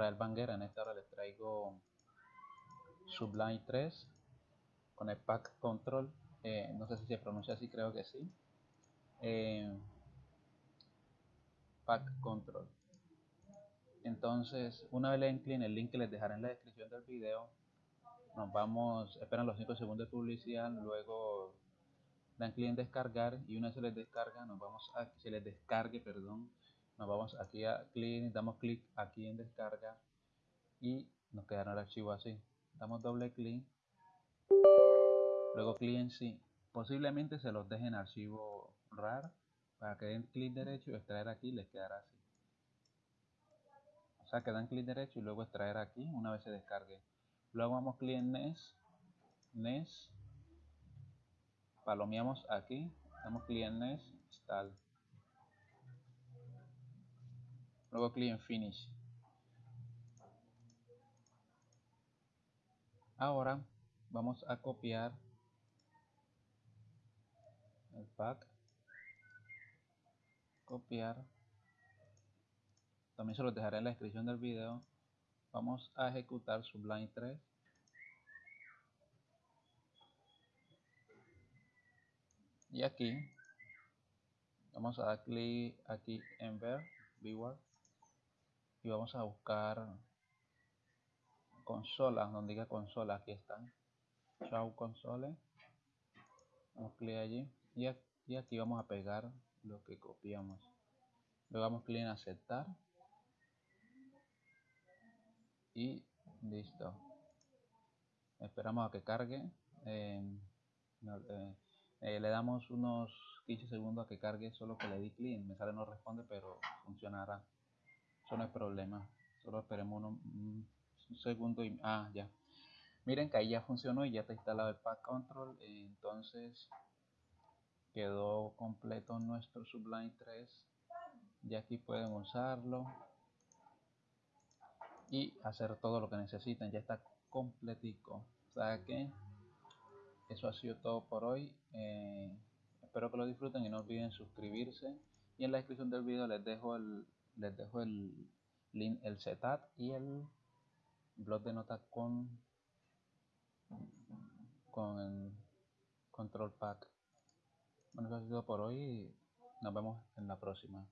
Israel Banguera. En esta hora les traigo Sublime 3 con el Pack Control. Eh, no sé si se pronuncia así, creo que sí. Eh, Pack Control. Entonces, una vez le den el link que les dejaré en la descripción del video, nos vamos, esperan los 5 segundos de publicidad, luego dan clic en descargar y una vez se les descarga, nos vamos a, se les descargue, perdón, nos vamos aquí a clic, damos clic aquí en descarga y nos quedará el archivo así. Damos doble clic, luego clic en sí. Posiblemente se los dejen archivo RAR para que den clic derecho y extraer aquí les quedará así. O sea que dan clic derecho y luego extraer aquí una vez se descargue. Luego vamos clic en NES, NES, palomeamos aquí, damos clic en NES, install. Luego clic en Finish. Ahora vamos a copiar el pack, copiar, también se los dejaré en la descripción del video. Vamos a ejecutar Sublime 3. Y aquí vamos a dar clic aquí en ver, viewer y vamos a buscar consola, donde diga consola, aquí están. Show console. Damos clic allí y aquí vamos a pegar lo que copiamos. Luego damos clic en aceptar. Y listo. Esperamos a que cargue. Eh, eh, le damos unos 15 segundos a que cargue, solo que le di clic. Me sale no responde, pero funcionará. No es problema. Solo esperemos un segundo y... Ah, ya. Miren que ahí ya funcionó y ya está instalado el Pack Control. Entonces quedó completo nuestro Sublime 3. Y aquí pueden usarlo y hacer todo lo que necesiten. Ya está completico. O sea que eso ha sido todo por hoy. Eh, espero que lo disfruten y no olviden suscribirse. Y en la descripción del video les dejo el les dejo el link, el setup y el blog de notas con, con el control pack. Bueno, eso ha sido por hoy. Nos vemos en la próxima.